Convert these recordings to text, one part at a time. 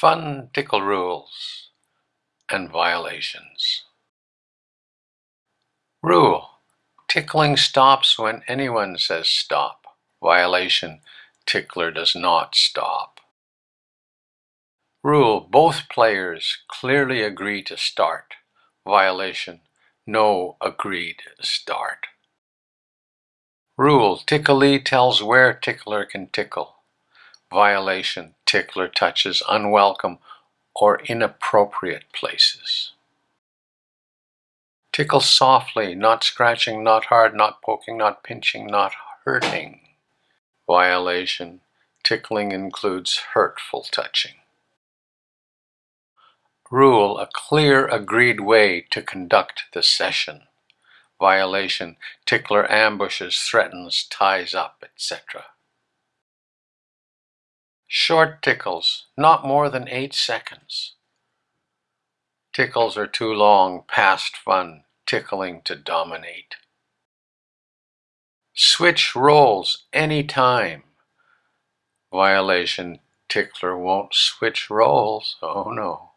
Fun tickle rules and violations. Rule. Tickling stops when anyone says stop. Violation. Tickler does not stop. Rule. Both players clearly agree to start. Violation. No agreed start. Rule. Ticklee tells where tickler can tickle. Violation. Tickler touches unwelcome or inappropriate places. Tickle softly, not scratching, not hard, not poking, not pinching, not hurting. Violation. Tickling includes hurtful touching. Rule. A clear, agreed way to conduct the session. Violation. Tickler ambushes, threatens, ties up, etc. Short tickles, not more than 8 seconds. Tickles are too long, past fun, tickling to dominate. Switch roles anytime. Violation, tickler won't switch roles, oh no.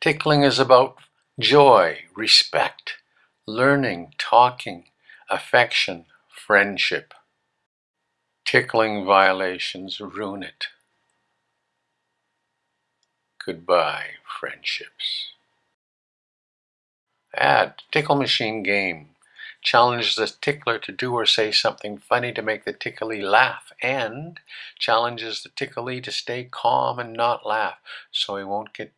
Tickling is about joy, respect, learning, talking, affection, friendship. Tickling violations ruin it. Goodbye, friendships. Add tickle machine game. Challenges the tickler to do or say something funny to make the ticklee laugh and challenges the ticklee to stay calm and not laugh so he won't get